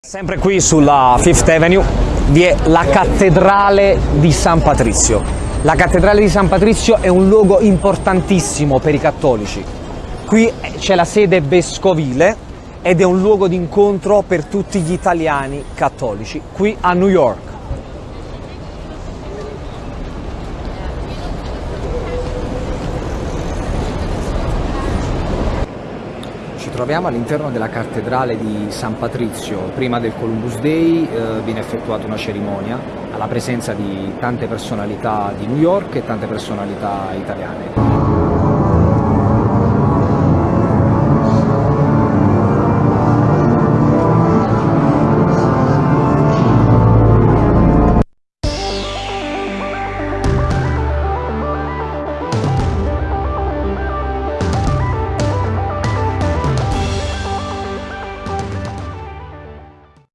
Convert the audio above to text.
Sempre qui sulla Fifth Avenue vi è la cattedrale di San Patrizio. La cattedrale di San Patrizio è un luogo importantissimo per i cattolici. Qui c'è la sede vescovile ed è un luogo di incontro per tutti gli italiani cattolici, qui a New York. Ci troviamo all'interno della cattedrale di San Patrizio. Prima del Columbus Day eh, viene effettuata una cerimonia alla presenza di tante personalità di New York e tante personalità italiane.